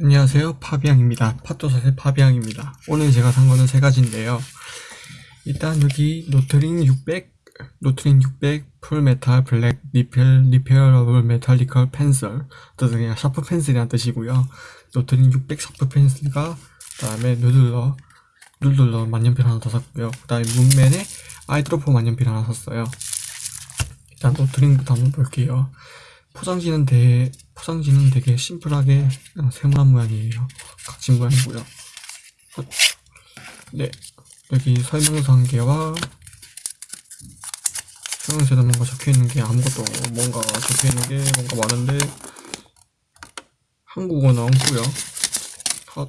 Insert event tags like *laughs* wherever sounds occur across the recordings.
안녕하세요. 파비앙입니다. 팟도사의 파비앙입니다. 오늘 제가 산 거는 세 가지인데요. 일단 여기 로트링 600 로트링 600 full metal black 리펠 repairable mechanical pencil. 뜻은 그냥 샤프 펜슬이란 뜻이고요. 로트링 600 샤프 펜슬과 그 다음에 누들러 누들러 만년필 하나 더 샀고요. 그 다음에 문맨에 eyedropper 만년필 하나 샀어요. 일단 로트링부터 한번 볼게요. 포장지는 되게 포장지는 되게 심플하게 그냥 세모난 모양이에요. 각진 모양이고요. 어, 네 여기 설명서 한 개와 설명서에도 뭔가 적혀 있는 게 아무것도 뭔가 적혀 있는 게 뭔가 많은데 한국어는 없고요. 컷.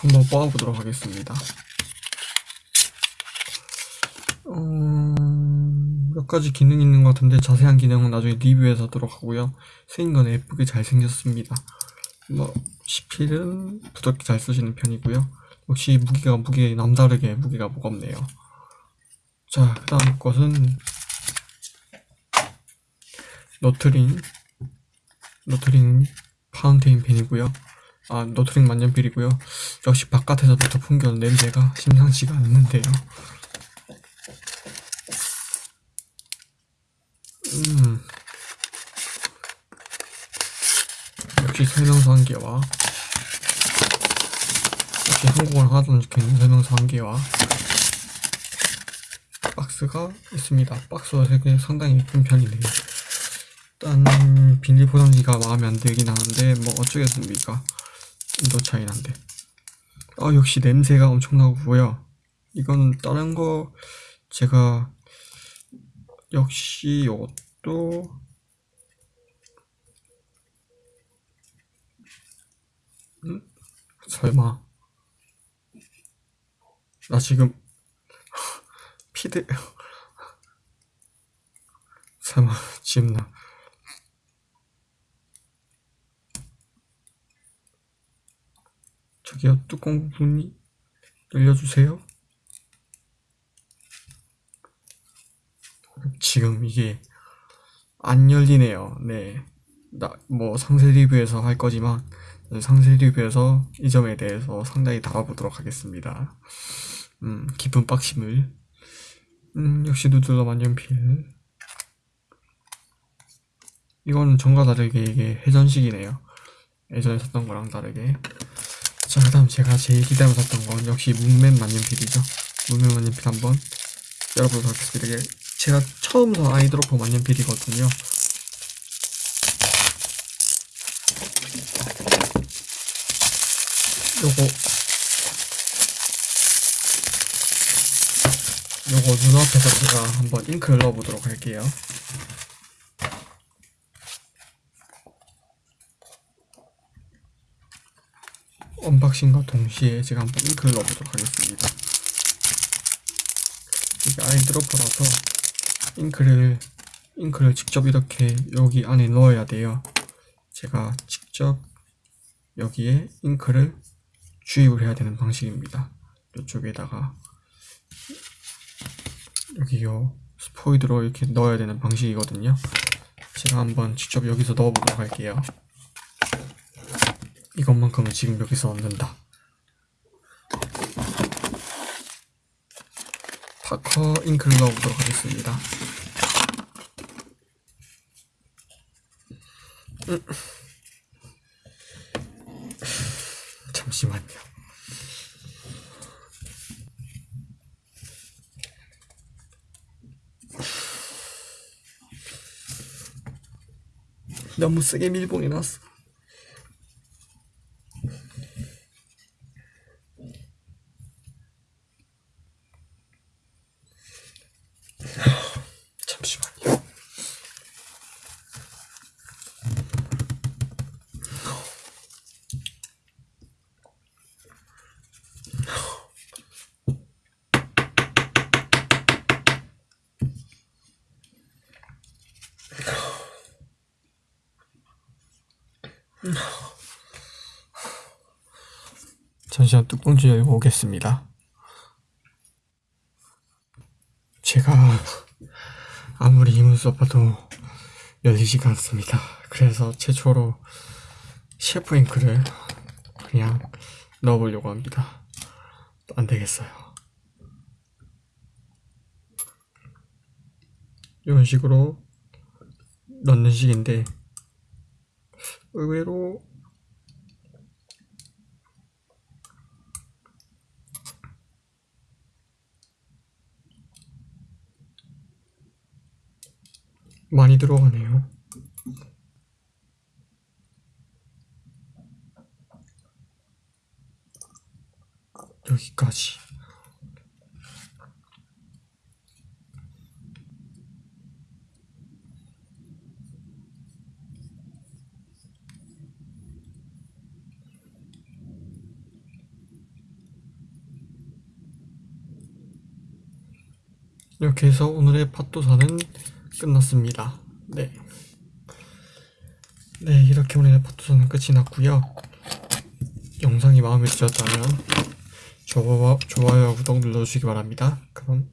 한번 뽑아보도록 하겠습니다. 몇 가지 기능 이 있는 것 같은데 자세한 기능은 나중에 리뷰해서 하도록 하고요. 생긴 건 예쁘게 잘 생겼습니다. 뭐 시필은 부드럽게 잘 쓰시는 편이고요. 역시 무기가 무게 남다르게 무게가 무겁네요. 자, 그 다음 것은 너트링 너트링 파운테인 펜이고요. 아, 너트링 만년필이고요. 역시 바깥에서부터 풍겨오는 냄새가 심상치가 않는데요. 음. 역시 설명서 한 개와 역시 한국어를 하나도 안 적혀있는 설명서 한 개와 박스가 있습니다. 박스가 되게 상당히 예쁜 편이네요. 일단 비닐 포장지가 마음에 안 들긴 하는데 뭐 어쩌겠습니까? 인도 차이 난데. 아 역시 냄새가 엄청나고요. 이건 다른 거 제가 역시 이것 도 음? 설마 나 지금 *laughs* 피드 *laughs* 설마 지금 나 저기요 뚜껑 부분이 열려주세요 지금 이게 안 열리네요. 네. 나, 뭐 상세 리뷰에서 할 거지만 상세 리뷰에서 이 점에 대해서 상당히 다뤄보도록 하겠습니다. 음, 깊은 빡심을. 음, 역시 누들러 만년필. 이거는 전과 다르게 이게 회전식이네요. 예전에 샀던 거랑 다르게. 자, 그 다음 제가 제일 기대하며 샀던 건 역시 문맨 만년필이죠. 문맨 만년필 한번 열어보도록 하겠습니다. 제가 처음 산 아이드로퍼 만년필이거든요. 요거 요거 눈앞에서 제가 한번 잉크를 넣어보도록 할게요. 언박싱과 동시에 제가 한번 잉크를 넣어보도록 하겠습니다. 이게 아이드로퍼라서 잉크를 잉크를 직접 이렇게 여기 안에 넣어야 돼요. 제가 직접 여기에 잉크를 주입을 해야 되는 방식입니다. 이쪽에다가 여기 요. 스포이드로 이렇게 넣어야 되는 방식이거든요. 제가 한번 직접 여기서 넣어보도록 할게요. 이것만큼은 지금 여기서 넣는다 파커 잉크를 넣어보도록 하겠습니다. 음. 잠시만요. 너무 세게 밀봉이 났어. 잠시만 뚜껑 열고 오겠습니다. 제가 아무리 힘을 써봐도 열리지가 않습니다. 그래서 최초로 셰프 잉크를 그냥 넣어보려고 합니다. 안 되겠어요. 이런 식으로 넣는 식인데 의외로 많이 들어가네요. 여기까지. 이렇게 해서 오늘의 팟도사는 끝났습니다. 네. 네, 이렇게 오늘의 팟도사는 끝이 났고요. 영상이 마음에 드셨다면 좋아요와 구독 눌러주시기 바랍니다. 그럼